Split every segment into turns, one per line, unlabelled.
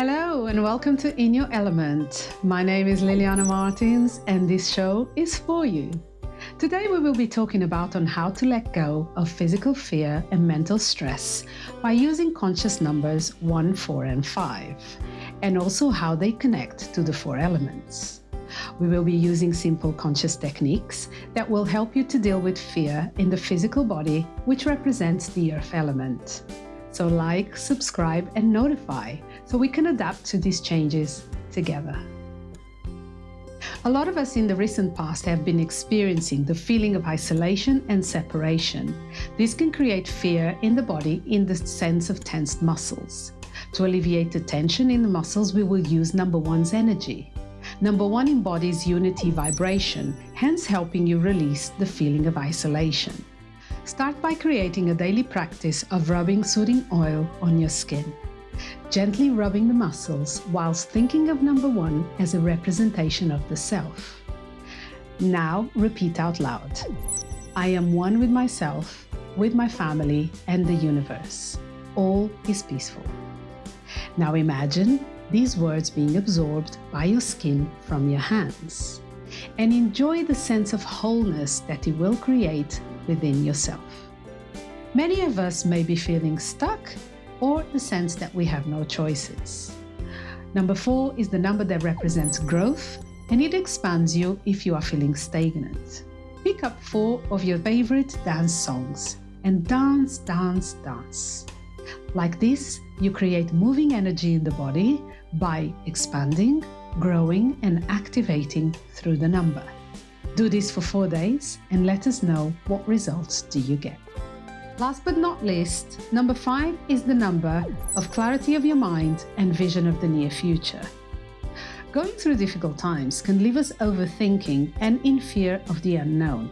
Hello and welcome to In Your Element. My name is Liliana Martins and this show is for you. Today we will be talking about on how to let go of physical fear and mental stress by using conscious numbers 1, 4 and 5 and also how they connect to the four elements. We will be using simple conscious techniques that will help you to deal with fear in the physical body which represents the earth element. So like, subscribe and notify so we can adapt to these changes together. A lot of us in the recent past have been experiencing the feeling of isolation and separation. This can create fear in the body in the sense of tensed muscles. To alleviate the tension in the muscles, we will use number one's energy. Number one embodies unity vibration, hence helping you release the feeling of isolation. Start by creating a daily practice of rubbing soothing oil on your skin. Gently rubbing the muscles whilst thinking of number one as a representation of the self. Now repeat out loud. I am one with myself, with my family and the universe. All is peaceful. Now imagine these words being absorbed by your skin from your hands and enjoy the sense of wholeness that it will create within yourself. Many of us may be feeling stuck or the sense that we have no choices. Number four is the number that represents growth and it expands you if you are feeling stagnant. Pick up four of your favorite dance songs and dance, dance, dance. Like this, you create moving energy in the body by expanding, growing and activating through the number. Do this for four days and let us know what results do you get. Last but not least, number five is the number of clarity of your mind and vision of the near future. Going through difficult times can leave us overthinking and in fear of the unknown.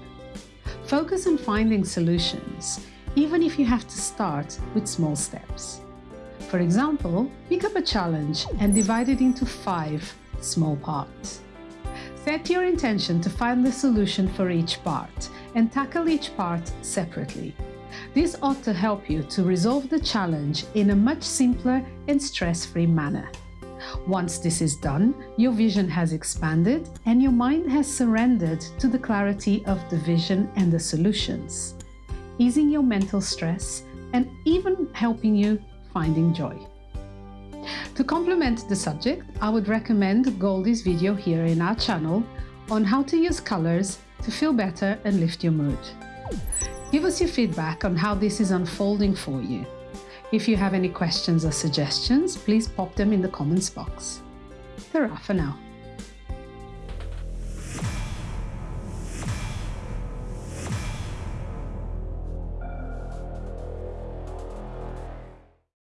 Focus on finding solutions, even if you have to start with small steps. For example, pick up a challenge and divide it into five small parts. Set your intention to find the solution for each part and tackle each part separately. This ought to help you to resolve the challenge in a much simpler and stress-free manner. Once this is done, your vision has expanded and your mind has surrendered to the clarity of the vision and the solutions, easing your mental stress and even helping you finding joy. To complement the subject, I would recommend Goldie's video here in our channel on how to use colors to feel better and lift your mood. Give us your feedback on how this is unfolding for you. If you have any questions or suggestions, please pop them in the comments box. Ta-ra for now.